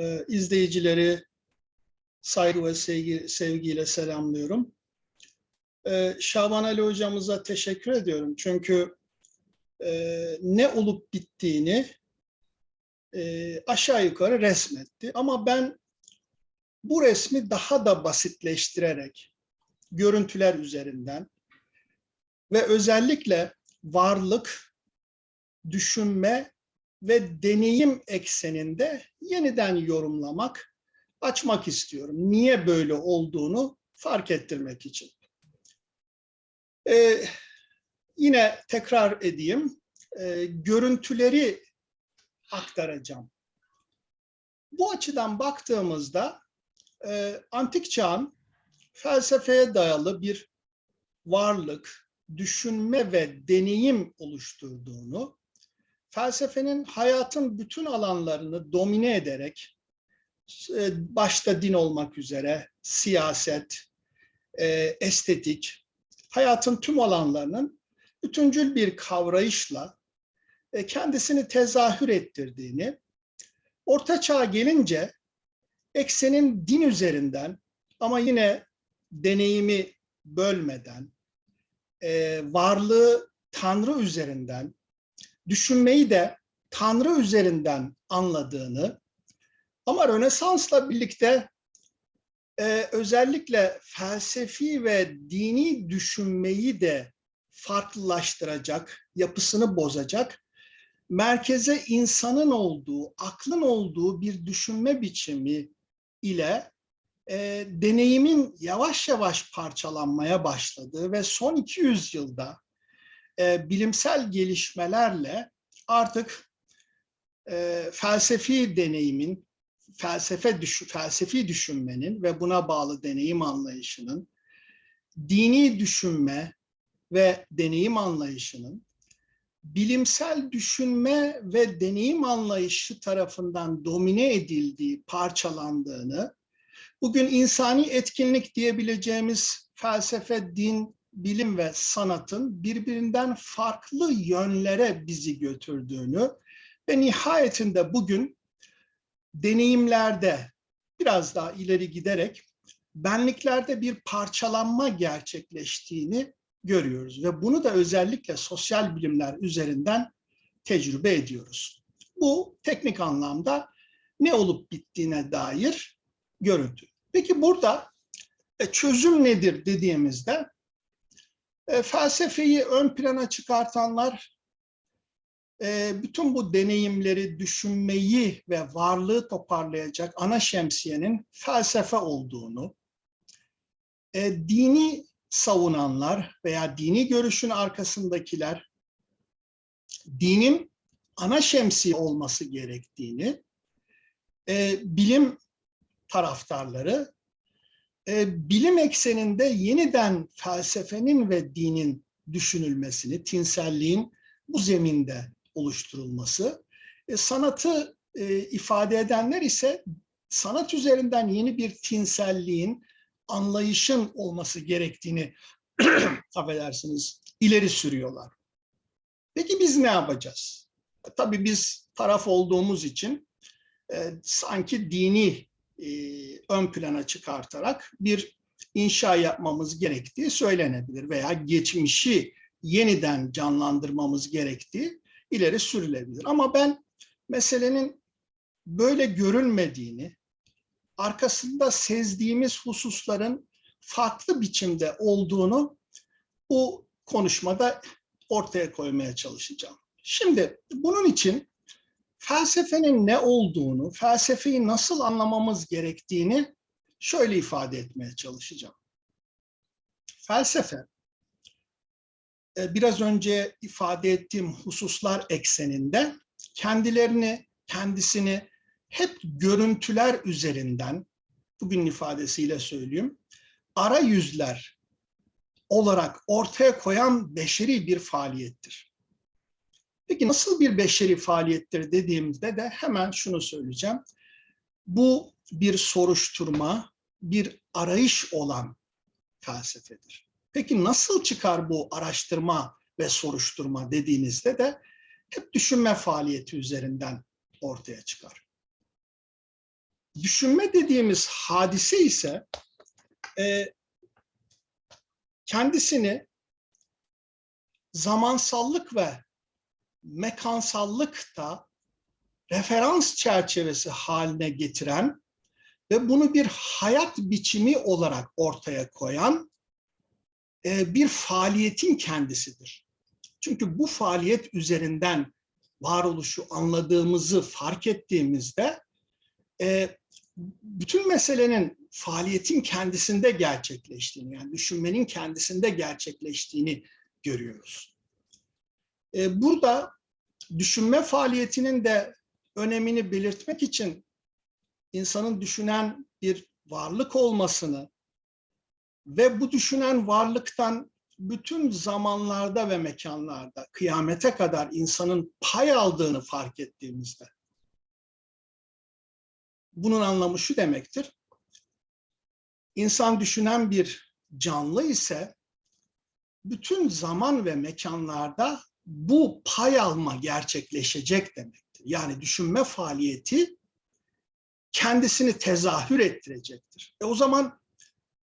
Ee, izleyicileri saygı ve sevgi, sevgiyle selamlıyorum. Ee, Şaban Ali hocamıza teşekkür ediyorum. Çünkü e, ne olup bittiğini e, aşağı yukarı resmetti. Ama ben bu resmi daha da basitleştirerek görüntüler üzerinden ve özellikle varlık, düşünme ve deneyim ekseninde yeniden yorumlamak, açmak istiyorum. Niye böyle olduğunu fark ettirmek için. Ee, yine tekrar edeyim, ee, görüntüleri aktaracağım. Bu açıdan baktığımızda e, antik çağın felsefeye dayalı bir varlık, düşünme ve deneyim oluşturduğunu, felsefenin hayatın bütün alanlarını domine ederek, e, başta din olmak üzere siyaset, e, estetik, hayatın tüm alanlarının bütüncül bir kavrayışla e, kendisini tezahür ettirdiğini, Orta Çağ gelince eksenin din üzerinden ama yine deneyimi bölmeden, varlığı Tanrı üzerinden, düşünmeyi de Tanrı üzerinden anladığını ama Rönesans'la birlikte e, özellikle felsefi ve dini düşünmeyi de farklılaştıracak, yapısını bozacak, merkeze insanın olduğu, aklın olduğu bir düşünme biçimi ile e, deneyimin yavaş yavaş parçalanmaya başladığı ve son 200 yılda e, bilimsel gelişmelerle artık e, felsefi deneyimin, felsefe düş felsefi düşünmenin ve buna bağlı deneyim anlayışının, dini düşünme ve deneyim anlayışının, bilimsel düşünme ve deneyim anlayışı tarafından domine edildiği, parçalandığını, bugün insani etkinlik diyebileceğimiz felsefe, din, bilim ve sanatın birbirinden farklı yönlere bizi götürdüğünü ve nihayetinde bugün deneyimlerde biraz daha ileri giderek benliklerde bir parçalanma gerçekleştiğini görüyoruz ve bunu da özellikle sosyal bilimler üzerinden tecrübe ediyoruz. Bu teknik anlamda ne olup bittiğine dair görüntü. Peki burada e, çözüm nedir dediğimizde e, felsefeyi ön plana çıkartanlar e, bütün bu deneyimleri, düşünmeyi ve varlığı toparlayacak ana şemsiyenin felsefe olduğunu, e, dini savunanlar veya dini görüşün arkasındakiler dinin ana şemsiye olması gerektiğini, e, bilim taraftarları bilim ekseninde yeniden felsefenin ve dinin düşünülmesini, tinselliğin bu zeminde oluşturulması, e, sanatı e, ifade edenler ise sanat üzerinden yeni bir tinselliğin, anlayışın olması gerektiğini affedersiniz ileri sürüyorlar. Peki biz ne yapacağız? Tabii biz taraf olduğumuz için e, sanki dini e, ön plana çıkartarak bir inşa yapmamız gerektiği söylenebilir veya geçmişi yeniden canlandırmamız gerektiği ileri sürülebilir. Ama ben meselenin böyle görülmediğini, arkasında sezdiğimiz hususların farklı biçimde olduğunu bu konuşmada ortaya koymaya çalışacağım. Şimdi bunun için felsefenin ne olduğunu, felsefeyi nasıl anlamamız gerektiğini şöyle ifade etmeye çalışacağım. Felsefe, e, biraz önce ifade ettiğim hususlar ekseninde kendilerini, kendisini hep görüntüler üzerinden, bugün ifadesiyle söyleyeyim, ara yüzler olarak ortaya koyan beşeri bir faaliyettir. Peki nasıl bir beşeri faaliyettir dediğimizde de hemen şunu söyleyeceğim. Bu bir soruşturma, bir arayış olan felsefedir. Peki nasıl çıkar bu araştırma ve soruşturma dediğinizde de hep düşünme faaliyeti üzerinden ortaya çıkar. Düşünme dediğimiz hadise ise e, kendisini zamansallık ve mekansallıkta referans çerçevesi haline getiren ve bunu bir hayat biçimi olarak ortaya koyan e, bir faaliyetin kendisidir. Çünkü bu faaliyet üzerinden varoluşu anladığımızı fark ettiğimizde e, bütün meselenin faaliyetin kendisinde gerçekleştiğini, yani düşünmenin kendisinde gerçekleştiğini görüyoruz. E, burada düşünme faaliyetinin de önemini belirtmek için insanın düşünen bir varlık olmasını ve bu düşünen varlıktan bütün zamanlarda ve mekanlarda kıyamete kadar insanın pay aldığını fark ettiğimizde bunun anlamı şu demektir. İnsan düşünen bir canlı ise bütün zaman ve mekanlarda bu pay alma gerçekleşecek demektir. Yani düşünme faaliyeti kendisini tezahür ettirecektir. E o zaman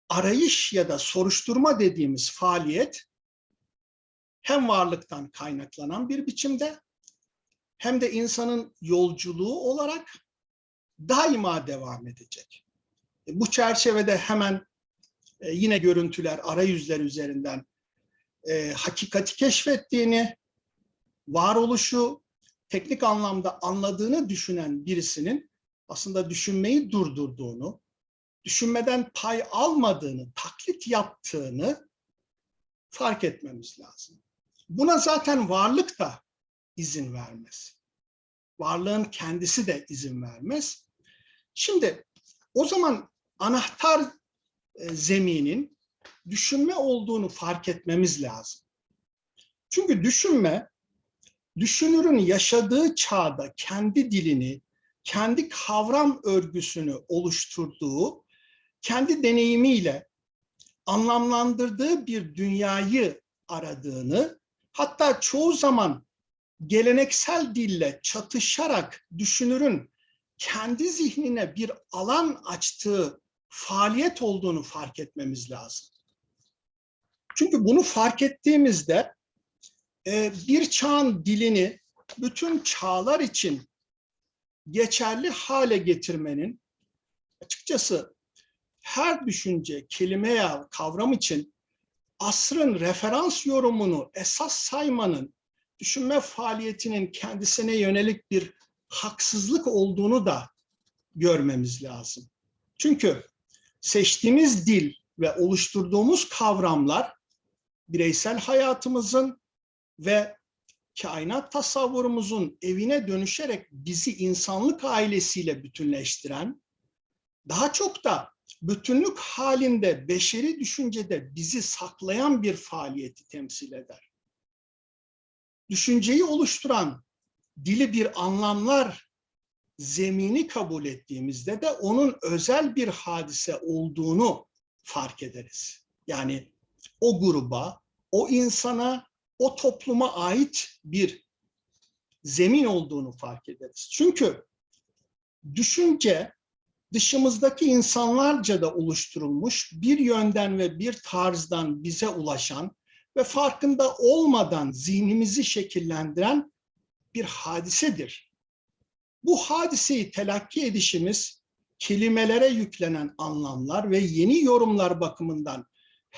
arayış ya da soruşturma dediğimiz faaliyet hem varlıktan kaynaklanan bir biçimde hem de insanın yolculuğu olarak daima devam edecek. E, bu çerçevede hemen e, yine görüntüler, arayüzler üzerinden e, hakikati keşfettiğini, varoluşu teknik anlamda anladığını düşünen birisinin aslında düşünmeyi durdurduğunu, düşünmeden pay almadığını, taklit yaptığını fark etmemiz lazım. Buna zaten varlık da izin vermez. Varlığın kendisi de izin vermez. Şimdi o zaman anahtar e, zeminin düşünme olduğunu fark etmemiz lazım. Çünkü düşünme, düşünürün yaşadığı çağda kendi dilini, kendi kavram örgüsünü oluşturduğu, kendi deneyimiyle anlamlandırdığı bir dünyayı aradığını, hatta çoğu zaman geleneksel dille çatışarak düşünürün kendi zihnine bir alan açtığı faaliyet olduğunu fark etmemiz lazım. Çünkü bunu fark ettiğimizde e, bir çağın dilini bütün çağlar için geçerli hale getirmenin açıkçası her düşünce, kelime ya kavram için asrın referans yorumunu esas saymanın düşünme faaliyetinin kendisine yönelik bir haksızlık olduğunu da görmemiz lazım. Çünkü seçtiğimiz dil ve oluşturduğumuz kavramlar bireysel hayatımızın ve kainat tasavvurumuzun evine dönüşerek bizi insanlık ailesiyle bütünleştiren, daha çok da bütünlük halinde beşeri düşüncede bizi saklayan bir faaliyeti temsil eder. Düşünceyi oluşturan dili bir anlamlar zemini kabul ettiğimizde de onun özel bir hadise olduğunu fark ederiz. Yani o gruba, o insana, o topluma ait bir zemin olduğunu fark ederiz. Çünkü düşünce dışımızdaki insanlarca da oluşturulmuş bir yönden ve bir tarzdan bize ulaşan ve farkında olmadan zihnimizi şekillendiren bir hadisedir. Bu hadiseyi telakki edişimiz kelimelere yüklenen anlamlar ve yeni yorumlar bakımından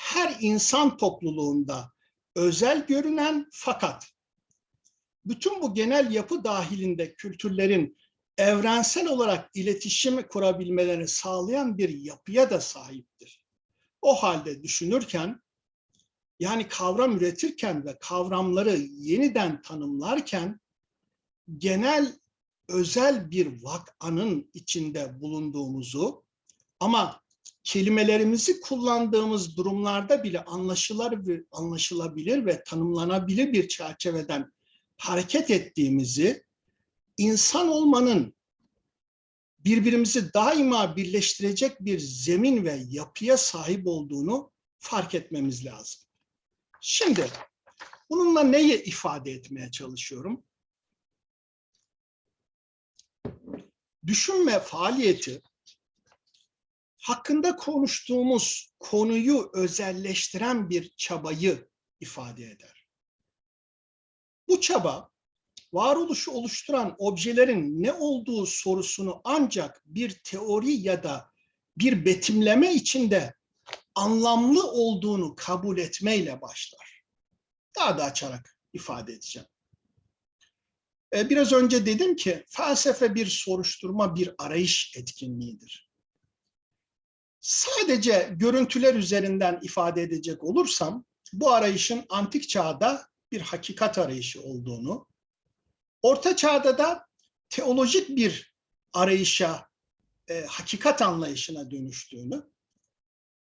her insan topluluğunda özel görünen fakat bütün bu genel yapı dahilinde kültürlerin evrensel olarak iletişim kurabilmelerini sağlayan bir yapıya da sahiptir. O halde düşünürken, yani kavram üretirken ve kavramları yeniden tanımlarken, genel özel bir vakanın içinde bulunduğumuzu ama kelimelerimizi kullandığımız durumlarda bile anlaşılır ve anlaşılabilir ve tanımlanabilir bir çerçeveden hareket ettiğimizi, insan olmanın birbirimizi daima birleştirecek bir zemin ve yapıya sahip olduğunu fark etmemiz lazım. Şimdi bununla neyi ifade etmeye çalışıyorum? Düşünme faaliyeti hakkında konuştuğumuz konuyu özelleştiren bir çabayı ifade eder. Bu çaba varoluşu oluşturan objelerin ne olduğu sorusunu ancak bir teori ya da bir betimleme içinde anlamlı olduğunu kabul etmeyle başlar. Daha da açarak ifade edeceğim. Ee, biraz önce dedim ki felsefe bir soruşturma, bir arayış etkinliğidir. Sadece görüntüler üzerinden ifade edecek olursam, bu arayışın antik çağda bir hakikat arayışı olduğunu, orta çağda da teolojik bir arayışa, e, hakikat anlayışına dönüştüğünü,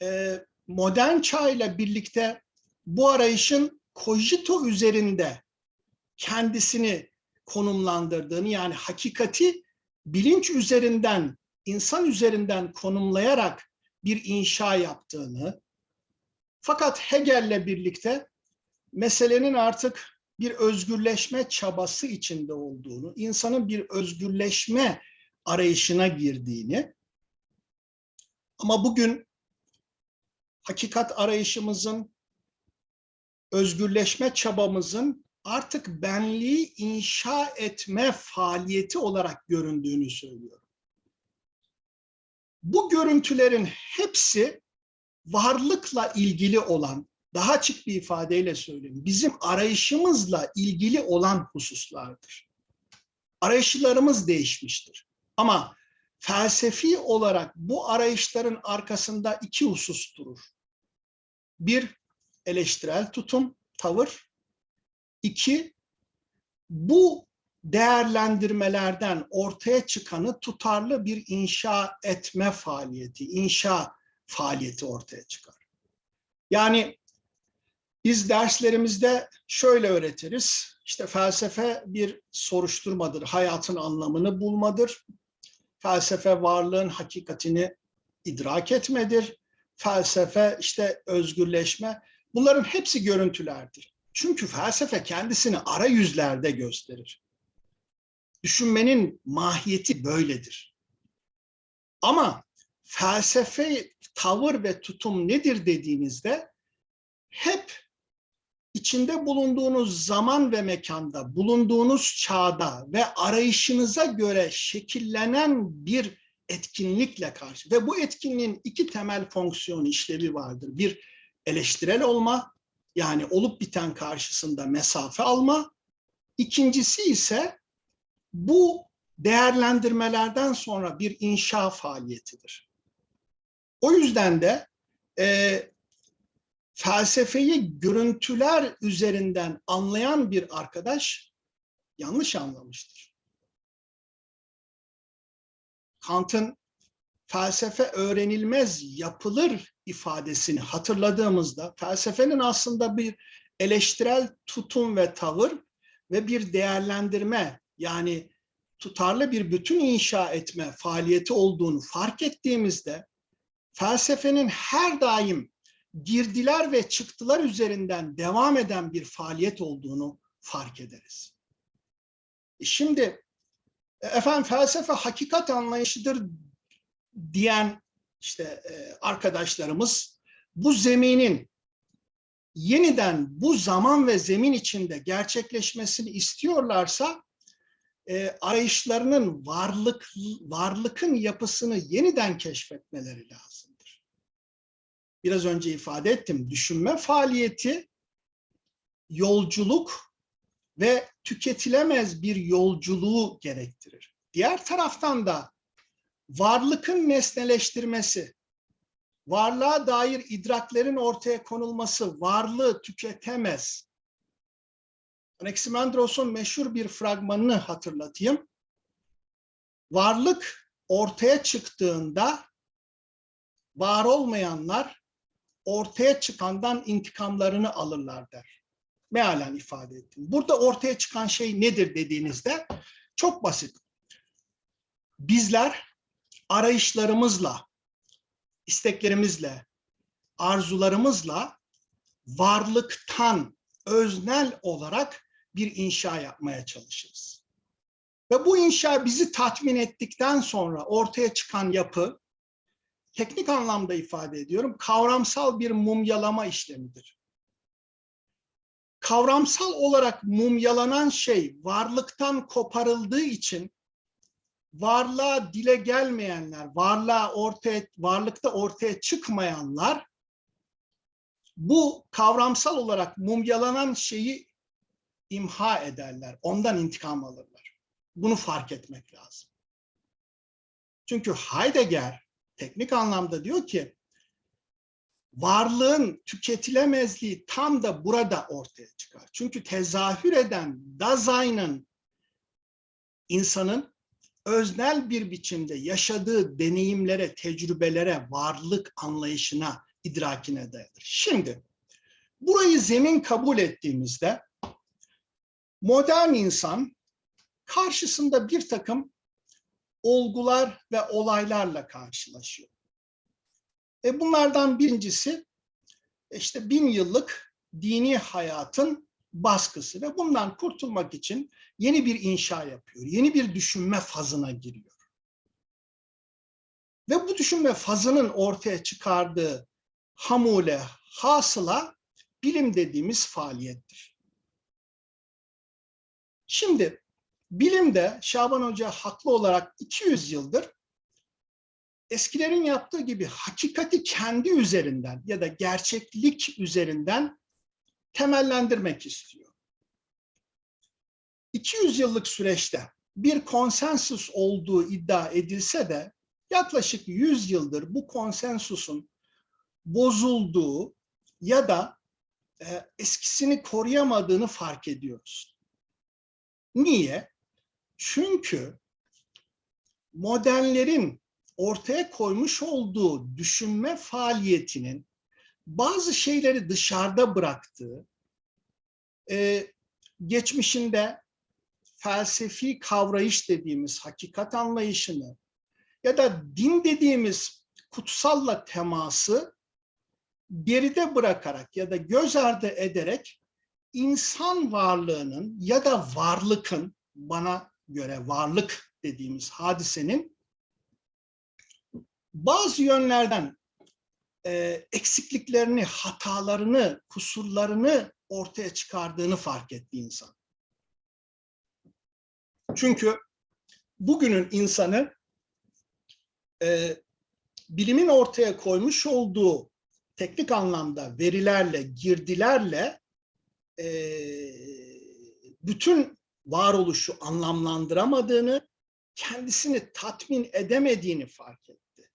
e, modern çağ ile birlikte bu arayışın kojito üzerinde kendisini konumlandırdığını yani hakikati bilinç üzerinden, insan üzerinden konumlayarak bir inşa yaptığını fakat Hegel'le birlikte meselenin artık bir özgürleşme çabası içinde olduğunu, insanın bir özgürleşme arayışına girdiğini ama bugün hakikat arayışımızın, özgürleşme çabamızın artık benliği inşa etme faaliyeti olarak göründüğünü söylüyorum. Bu görüntülerin hepsi varlıkla ilgili olan, daha açık bir ifadeyle söyleyeyim, bizim arayışımızla ilgili olan hususlardır. Arayışlarımız değişmiştir. Ama felsefi olarak bu arayışların arkasında iki husus durur. Bir, eleştirel tutum, tavır. İki, bu değerlendirmelerden ortaya çıkanı tutarlı bir inşa etme faaliyeti, inşa faaliyeti ortaya çıkar. Yani biz derslerimizde şöyle öğretiriz. İşte felsefe bir soruşturmadır, hayatın anlamını bulmadır. Felsefe varlığın hakikatini idrak etmedir. Felsefe işte özgürleşme. Bunların hepsi görüntülerdir. Çünkü felsefe kendisini arayüzlerde gösterir. Düşünmenin mahiyeti böyledir. Ama felsefe tavır ve tutum nedir dediğinizde hep içinde bulunduğunuz zaman ve mekanda, bulunduğunuz çağda ve arayışınıza göre şekillenen bir etkinlikle karşı ve bu etkinliğin iki temel fonksiyon işlevi vardır. Bir eleştirel olma yani olup biten karşısında mesafe alma. İkincisi ise bu değerlendirmelerden sonra bir inşa faaliyetidir. O yüzden de e, felsefeyi görüntüler üzerinden anlayan bir arkadaş yanlış anlamıştır. Kant'ın felsefe öğrenilmez yapılır ifadesini hatırladığımızda felsefenin aslında bir eleştirel tutum ve tavır ve bir değerlendirme yani tutarlı bir bütün inşa etme faaliyeti olduğunu fark ettiğimizde felsefenin her daim girdiler ve çıktılar üzerinden devam eden bir faaliyet olduğunu fark ederiz. E şimdi efendim felsefe hakikat anlayışıdır diyen işte e, arkadaşlarımız bu zeminin yeniden bu zaman ve zemin içinde gerçekleşmesini istiyorlarsa e, arayışlarının varlık varlıkın yapısını yeniden keşfetmeleri lazımdır. Biraz önce ifade ettim. Düşünme faaliyeti yolculuk ve tüketilemez bir yolculuğu gerektirir. Diğer taraftan da varlıkın nesneleştirmesi, varlığa dair idraklerin ortaya konulması, varlığı tüketemez. Anaximandros'un meşhur bir fragmanını hatırlatayım. Varlık ortaya çıktığında var olmayanlar ortaya çıkandan intikamlarını alırlar der. Mealen ifade ettim. Burada ortaya çıkan şey nedir dediğinizde çok basit. Bizler arayışlarımızla, isteklerimizle, arzularımızla varlıktan öznel olarak bir inşa yapmaya çalışırız. Ve bu inşa bizi tatmin ettikten sonra ortaya çıkan yapı teknik anlamda ifade ediyorum, kavramsal bir mumyalama işlemidir. Kavramsal olarak mumyalanan şey varlıktan koparıldığı için varlığa dile gelmeyenler, varlığa ortaya, varlıkta ortaya çıkmayanlar bu kavramsal olarak mumyalanan şeyi imha ederler. Ondan intikam alırlar. Bunu fark etmek lazım. Çünkü Heidegger teknik anlamda diyor ki varlığın tüketilemezliği tam da burada ortaya çıkar. Çünkü tezahür eden Dasein'ın insanın öznel bir biçimde yaşadığı deneyimlere, tecrübelere, varlık anlayışına, idrakine dayanır. Şimdi burayı zemin kabul ettiğimizde modern insan karşısında bir takım olgular ve olaylarla karşılaşıyor. E bunlardan birincisi işte bin yıllık dini hayatın baskısı ve bundan kurtulmak için yeni bir inşa yapıyor. Yeni bir düşünme fazına giriyor. Ve bu düşünme fazının ortaya çıkardığı hamule, hasıla bilim dediğimiz faaliyettir. Şimdi bilimde Şaban Hoca haklı olarak 200 yıldır eskilerin yaptığı gibi hakikati kendi üzerinden ya da gerçeklik üzerinden temellendirmek istiyor. 200 yıllık süreçte bir konsensus olduğu iddia edilse de yaklaşık 100 yıldır bu konsensusun bozulduğu ya da e, eskisini koruyamadığını fark ediyoruz. Niye? Çünkü modernlerin ortaya koymuş olduğu düşünme faaliyetinin bazı şeyleri dışarıda bıraktığı, e, geçmişinde felsefi kavrayış dediğimiz hakikat anlayışını ya da din dediğimiz kutsalla teması geride bırakarak ya da göz ardı ederek insan varlığının ya da varlıkın bana göre varlık dediğimiz hadisenin bazı yönlerden e, eksikliklerini, hatalarını, kusurlarını ortaya çıkardığını fark etti insan. Çünkü bugünün insanı e, bilimin ortaya koymuş olduğu teknik anlamda verilerle, girdilerle e, bütün varoluşu anlamlandıramadığını, kendisini tatmin edemediğini fark etti.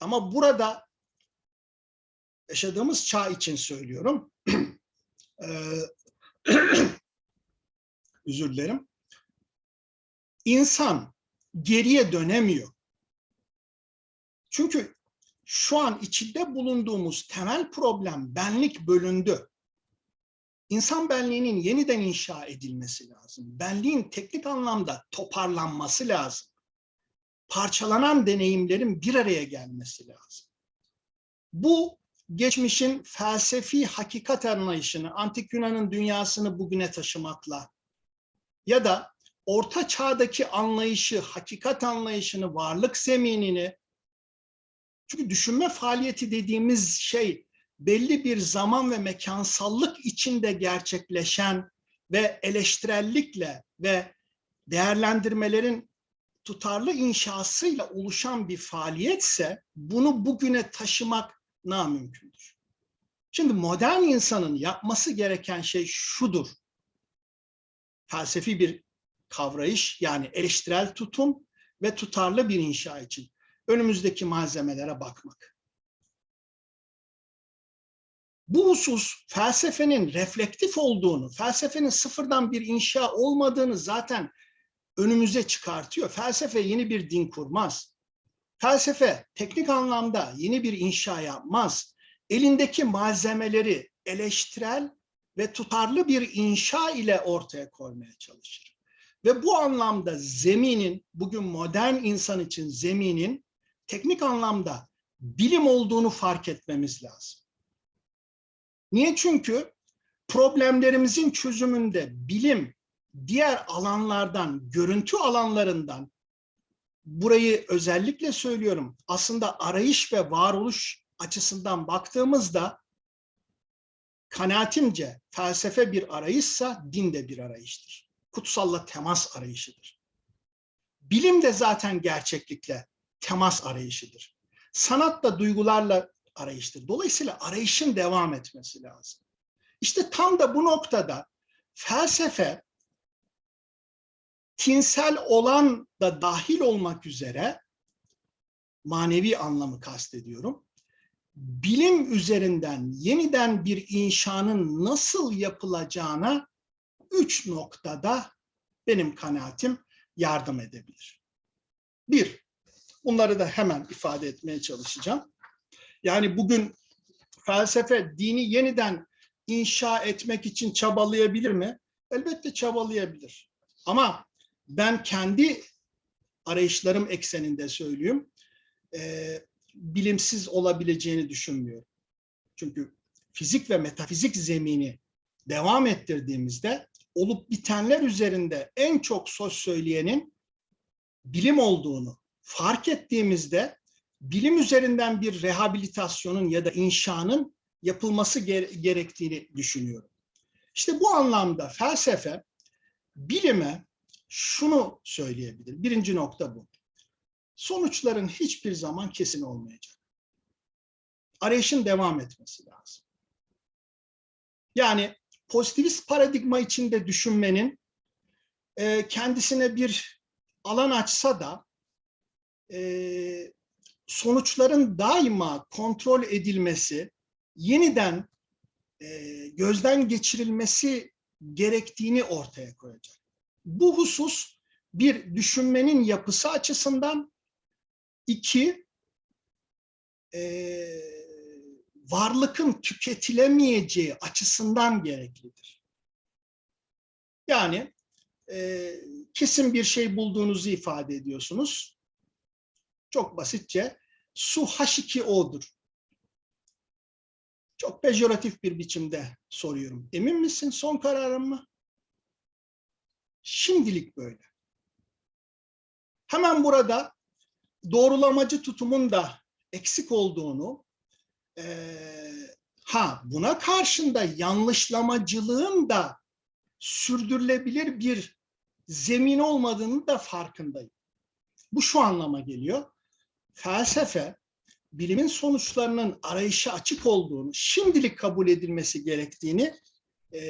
Ama burada yaşadığımız çağ için söylüyorum. Özür dilerim. İnsan geriye dönemiyor. Çünkü şu an içinde bulunduğumuz temel problem benlik bölündü. İnsan benliğinin yeniden inşa edilmesi lazım. Benliğin teknik anlamda toparlanması lazım. Parçalanan deneyimlerin bir araya gelmesi lazım. Bu geçmişin felsefi hakikat anlayışını, antik Yunan'ın dünyasını bugüne taşımakla ya da orta çağdaki anlayışı, hakikat anlayışını, varlık zeminini çünkü düşünme faaliyeti dediğimiz şey belli bir zaman ve mekansallık içinde gerçekleşen ve eleştirellikle ve değerlendirmelerin tutarlı inşasıyla oluşan bir faaliyetse bunu bugüne taşımak namümkündür. Şimdi modern insanın yapması gereken şey şudur. Felsefi bir kavrayış yani eleştirel tutum ve tutarlı bir inşa için önümüzdeki malzemelere bakmak. Bu husus felsefenin reflektif olduğunu, felsefenin sıfırdan bir inşa olmadığını zaten önümüze çıkartıyor. Felsefe yeni bir din kurmaz. Felsefe teknik anlamda yeni bir inşa yapmaz. Elindeki malzemeleri eleştirel ve tutarlı bir inşa ile ortaya koymaya çalışır. Ve bu anlamda zeminin, bugün modern insan için zeminin teknik anlamda bilim olduğunu fark etmemiz lazım. Niye? Çünkü problemlerimizin çözümünde bilim diğer alanlardan, görüntü alanlarından burayı özellikle söylüyorum. Aslında arayış ve varoluş açısından baktığımızda kanaatimce felsefe bir arayışsa din de bir arayıştır. Kutsalla temas arayışıdır. Bilim de zaten gerçeklikle temas arayışıdır. Sanat da duygularla arayıştır. Dolayısıyla arayışın devam etmesi lazım. İşte tam da bu noktada felsefe tinsel olan da dahil olmak üzere manevi anlamı kastediyorum. Bilim üzerinden yeniden bir inşanın nasıl yapılacağına üç noktada benim kanaatim yardım edebilir. Bir, bunları da hemen ifade etmeye çalışacağım. Yani bugün felsefe dini yeniden inşa etmek için çabalayabilir mi? Elbette çabalayabilir. Ama ben kendi arayışlarım ekseninde söyleyeyim, e, bilimsiz olabileceğini düşünmüyorum. Çünkü fizik ve metafizik zemini devam ettirdiğimizde olup bitenler üzerinde en çok söz söyleyenin bilim olduğunu fark ettiğimizde bilim üzerinden bir rehabilitasyonun ya da inşanın yapılması gerektiğini düşünüyorum. İşte bu anlamda felsefe bilime şunu söyleyebilir. Birinci nokta bu. Sonuçların hiçbir zaman kesin olmayacak. Arayışın devam etmesi lazım. Yani pozitivist paradigma içinde düşünmenin kendisine bir alan açsa da sonuçların daima kontrol edilmesi, yeniden e, gözden geçirilmesi gerektiğini ortaya koyacak. Bu husus bir düşünmenin yapısı açısından, iki e, varlıkın tüketilemeyeceği açısından gereklidir. Yani e, kesin bir şey bulduğunuzu ifade ediyorsunuz. Çok basitçe su H2O'dur. Çok pejoratif bir biçimde soruyorum. Emin misin son kararın mı? Şimdilik böyle. Hemen burada doğrulamacı tutumun da eksik olduğunu, e, ha buna karşında yanlışlamacılığın da sürdürülebilir bir zemin olmadığını da farkındayım. Bu şu anlama geliyor. Felsefe, bilimin sonuçlarının arayışa açık olduğunu, şimdilik kabul edilmesi gerektiğini e,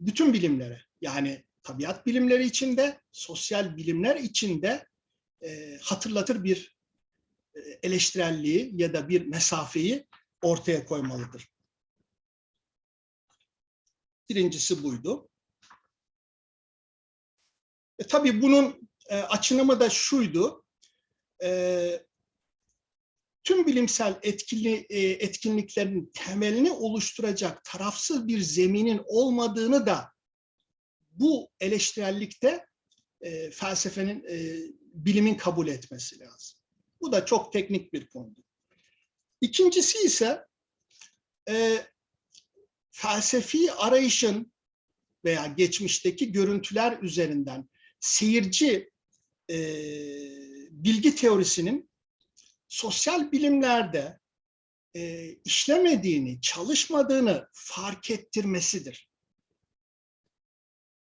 bütün bilimlere, yani tabiat bilimleri içinde, sosyal bilimler içinde e, hatırlatır bir e, eleştirelliği ya da bir mesafeyi ortaya koymalıdır. Birincisi buydu. E, tabii bunun e, açınımı da şuydu. E, tüm bilimsel etkili, e, etkinliklerin temelini oluşturacak tarafsız bir zeminin olmadığını da bu eleştirellikte e, felsefenin, e, bilimin kabul etmesi lazım. Bu da çok teknik bir konu. İkincisi ise e, felsefi arayışın veya geçmişteki görüntüler üzerinden seyirci e, bilgi teorisinin sosyal bilimlerde e, işlemediğini, çalışmadığını fark ettirmesidir.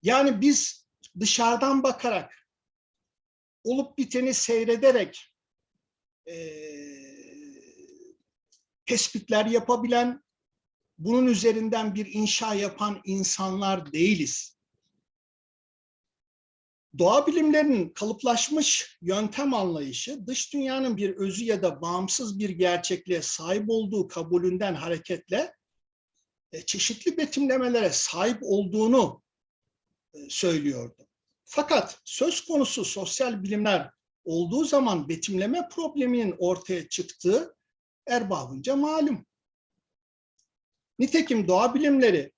Yani biz dışarıdan bakarak, olup biteni seyrederek e, tespitler yapabilen, bunun üzerinden bir inşa yapan insanlar değiliz. Doğa bilimlerinin kalıplaşmış yöntem anlayışı, dış dünyanın bir özü ya da bağımsız bir gerçekliğe sahip olduğu kabulünden hareketle e, çeşitli betimlemelere sahip olduğunu e, söylüyordu. Fakat söz konusu sosyal bilimler olduğu zaman betimleme probleminin ortaya çıktığı erbabınca malum. Nitekim doğa bilimleri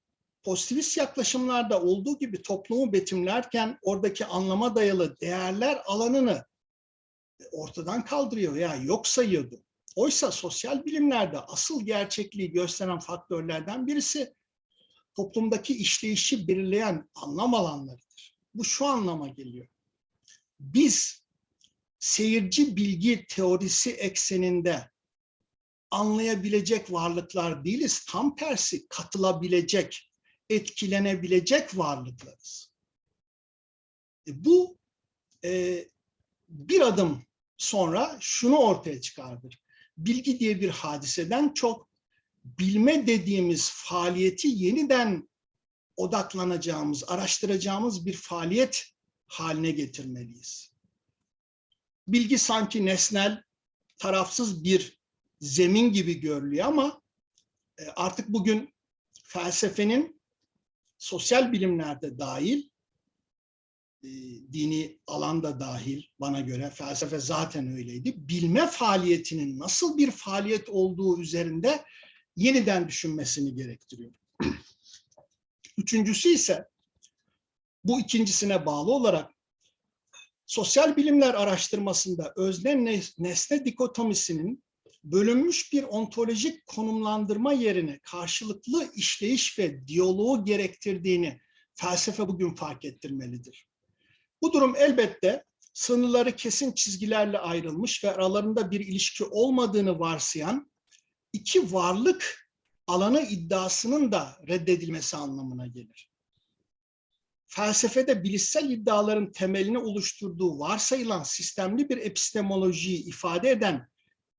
pozitivist yaklaşımlarda olduğu gibi toplumu betimlerken oradaki anlama dayalı değerler alanını ortadan kaldırıyor ya yok sayıyordu. Oysa sosyal bilimlerde asıl gerçekliği gösteren faktörlerden birisi toplumdaki işleyişi belirleyen anlam alanlarıdır. Bu şu anlama geliyor. Biz seyirci bilgi teorisi ekseninde anlayabilecek varlıklar değiliz. Tam tersi katılabilecek, etkilenebilecek varlıklarız. E, bu e, bir adım sonra şunu ortaya çıkardır. Bilgi diye bir hadiseden çok bilme dediğimiz faaliyeti yeniden odaklanacağımız, araştıracağımız bir faaliyet haline getirmeliyiz. Bilgi sanki nesnel, tarafsız bir zemin gibi görülüyor ama e, artık bugün felsefenin sosyal bilimlerde dahil, e, dini alanda dahil bana göre felsefe zaten öyleydi. Bilme faaliyetinin nasıl bir faaliyet olduğu üzerinde yeniden düşünmesini gerektiriyor. Üçüncüsü ise bu ikincisine bağlı olarak sosyal bilimler araştırmasında özne nesne dikotomisinin bölünmüş bir ontolojik konumlandırma yerine karşılıklı işleyiş ve diyaloğu gerektirdiğini felsefe bugün fark ettirmelidir. Bu durum elbette sınırları kesin çizgilerle ayrılmış ve aralarında bir ilişki olmadığını varsayan iki varlık alanı iddiasının da reddedilmesi anlamına gelir. Felsefede bilişsel iddiaların temelini oluşturduğu varsayılan sistemli bir epistemolojiyi ifade eden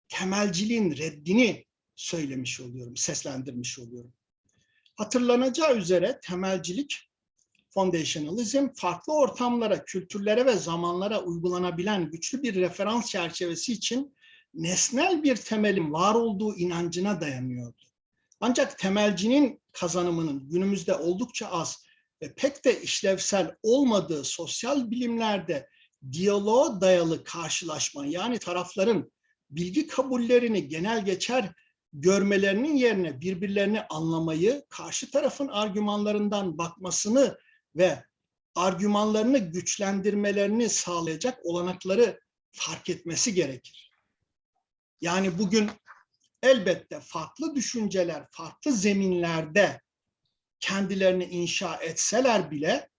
temelciliğin reddini söylemiş oluyorum, seslendirmiş oluyorum. Hatırlanacağı üzere temelcilik, foundationalism, farklı ortamlara, kültürlere ve zamanlara uygulanabilen güçlü bir referans çerçevesi için nesnel bir temelin var olduğu inancına dayanıyordu. Ancak temelcinin kazanımının günümüzde oldukça az ve pek de işlevsel olmadığı sosyal bilimlerde diyaloğa dayalı karşılaşma yani tarafların bilgi kabullerini genel geçer görmelerinin yerine birbirlerini anlamayı, karşı tarafın argümanlarından bakmasını ve argümanlarını güçlendirmelerini sağlayacak olanakları fark etmesi gerekir. Yani bugün elbette farklı düşünceler, farklı zeminlerde kendilerini inşa etseler bile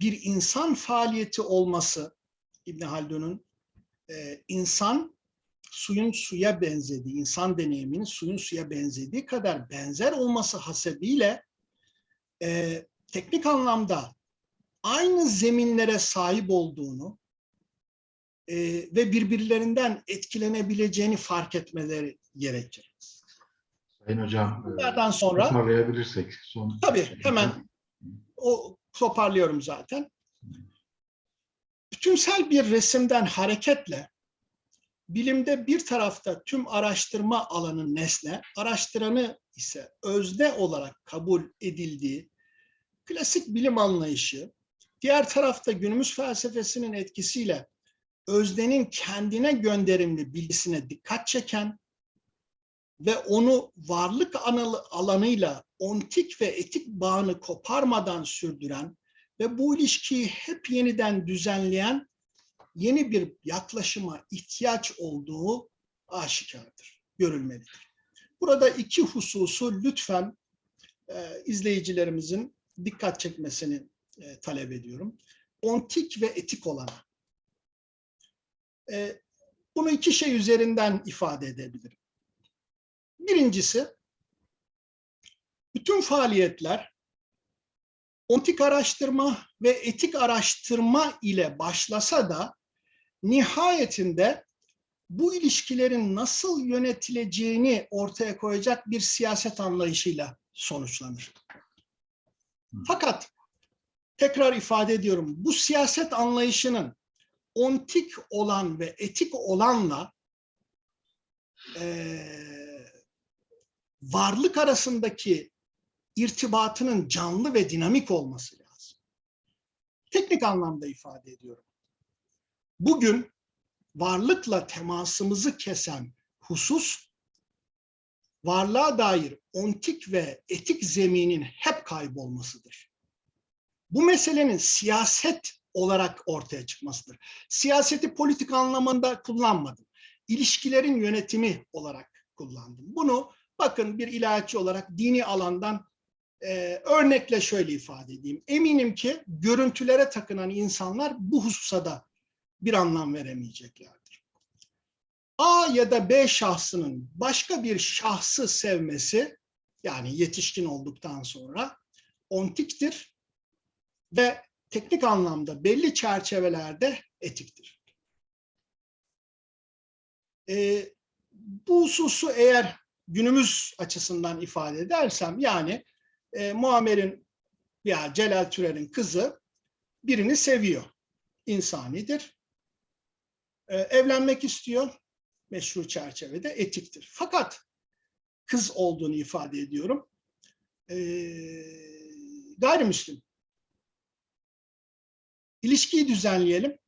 bir insan faaliyeti olması İbn Haldun'un insan suyun suya benzediği, insan deneyiminin suyun suya benzediği kadar benzer olması hasebiyle e, teknik anlamda aynı zeminlere sahip olduğunu e, ve birbirlerinden etkilenebileceğini fark etmeleri gerekir. Sayın Hocam, e, Bunlardan sonra toparlayabilirsek. Son tabii hemen o toparlıyorum zaten. Bütünsel bir resimden hareketle bilimde bir tarafta tüm araştırma alanı nesne, araştıranı ise özne olarak kabul edildiği klasik bilim anlayışı, diğer tarafta günümüz felsefesinin etkisiyle öznenin kendine gönderimli bilgisine dikkat çeken ve onu varlık alanıyla ontik ve etik bağını koparmadan sürdüren ve bu ilişkiyi hep yeniden düzenleyen yeni bir yaklaşıma ihtiyaç olduğu aşikardır, görülmelidir. Burada iki hususu lütfen e, izleyicilerimizin dikkat çekmesini e, talep ediyorum. Ontik ve etik olana. E, bunu iki şey üzerinden ifade edebilirim. Birincisi, bütün faaliyetler ontik araştırma ve etik araştırma ile başlasa da nihayetinde bu ilişkilerin nasıl yönetileceğini ortaya koyacak bir siyaset anlayışıyla sonuçlanır. Fakat tekrar ifade ediyorum bu siyaset anlayışının ontik olan ve etik olanla e, varlık arasındaki irtibatının canlı ve dinamik olması lazım. Teknik anlamda ifade ediyorum bugün varlıkla temasımızı kesen husus, varlığa dair ontik ve etik zeminin hep kaybolmasıdır. Bu meselenin siyaset olarak ortaya çıkmasıdır. Siyaseti politik anlamında kullanmadım. İlişkilerin yönetimi olarak kullandım. Bunu bakın bir ilahiyatçı olarak dini alandan e, örnekle şöyle ifade edeyim. Eminim ki görüntülere takınan insanlar bu hususa da bir anlam veremeyeceklerdir. A ya da B şahsının başka bir şahsı sevmesi yani yetişkin olduktan sonra ontiktir ve teknik anlamda belli çerçevelerde etiktir. Ee, bu hususu eğer günümüz açısından ifade edersem yani e, Muammer'in ya Celal Türer'in kızı birini seviyor. İnsanidir. Ee, evlenmek istiyor. Meşru çerçevede etiktir. Fakat kız olduğunu ifade ediyorum. Ee, gayrimüslim. İlişkiyi düzenleyelim.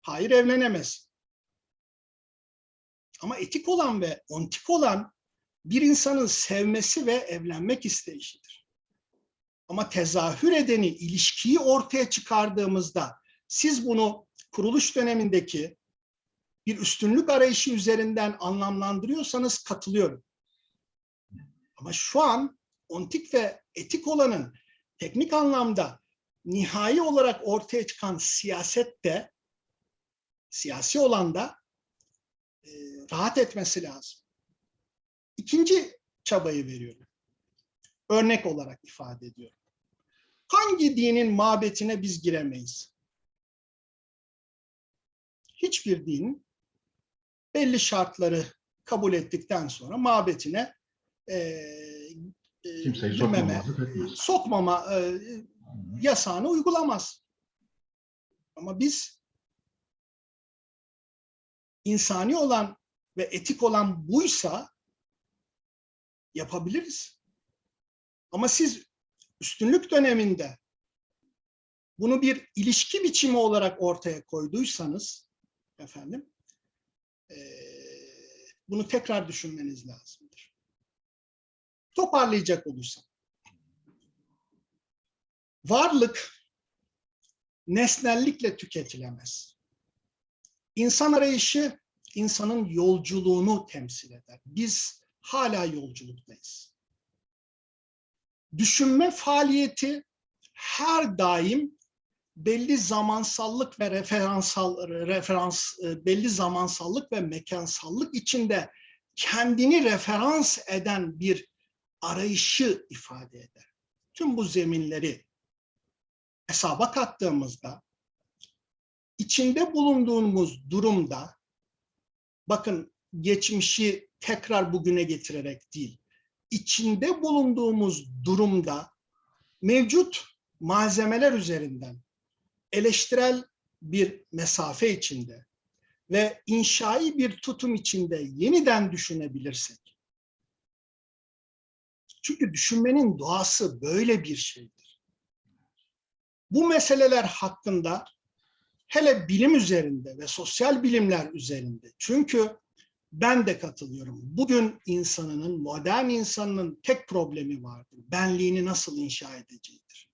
Hayır evlenemez. Ama etik olan ve ontik olan bir insanın sevmesi ve evlenmek isteyişidir. Ama tezahür edeni, ilişkiyi ortaya çıkardığımızda siz bunu kuruluş dönemindeki bir üstünlük arayışı üzerinden anlamlandırıyorsanız katılıyorum. Ama şu an ontik ve etik olanın teknik anlamda nihai olarak ortaya çıkan siyasette, siyasi olanda e, rahat etmesi lazım. İkinci çabayı veriyorum. Örnek olarak ifade ediyorum. Hangi dinin mabetine biz giremeyiz? Hiçbir dinin belli şartları kabul ettikten sonra mabetine e, e, Kimseyi girmeme, sokmama e, yasağını uygulamaz. Ama biz insani olan ve etik olan buysa yapabiliriz. Ama siz üstünlük döneminde bunu bir ilişki biçimi olarak ortaya koyduysanız efendim eee, bunu tekrar düşünmeniz lazımdır. Toparlayacak olursam. Varlık nesnellikle tüketilemez. İnsan arayışı insanın yolculuğunu temsil eder. Biz hala yolculuktayız. Düşünme faaliyeti her daim belli zamansallık ve referansal referans e, belli zamansallık ve mekansallık içinde kendini referans eden bir arayışı ifade eder. Tüm bu zeminleri hesaba kattığımızda içinde bulunduğumuz durumda bakın geçmişi tekrar bugüne getirerek değil, içinde bulunduğumuz durumda mevcut malzemeler üzerinden eleştirel bir mesafe içinde ve inşai bir tutum içinde yeniden düşünebilirsek. Çünkü düşünmenin doğası böyle bir şeydir. Bu meseleler hakkında hele bilim üzerinde ve sosyal bilimler üzerinde çünkü ben de katılıyorum. Bugün insanının, modern insanının tek problemi vardır. Benliğini nasıl inşa edeceğidir.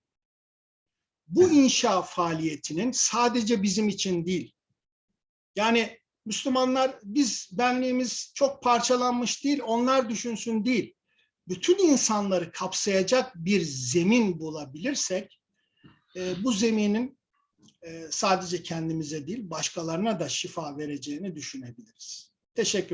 Bu inşa faaliyetinin sadece bizim için değil. Yani Müslümanlar biz benliğimiz çok parçalanmış değil, onlar düşünsün değil. Bütün insanları kapsayacak bir zemin bulabilirsek e, bu zeminin e, sadece kendimize değil başkalarına da şifa vereceğini düşünebiliriz. Teşekkür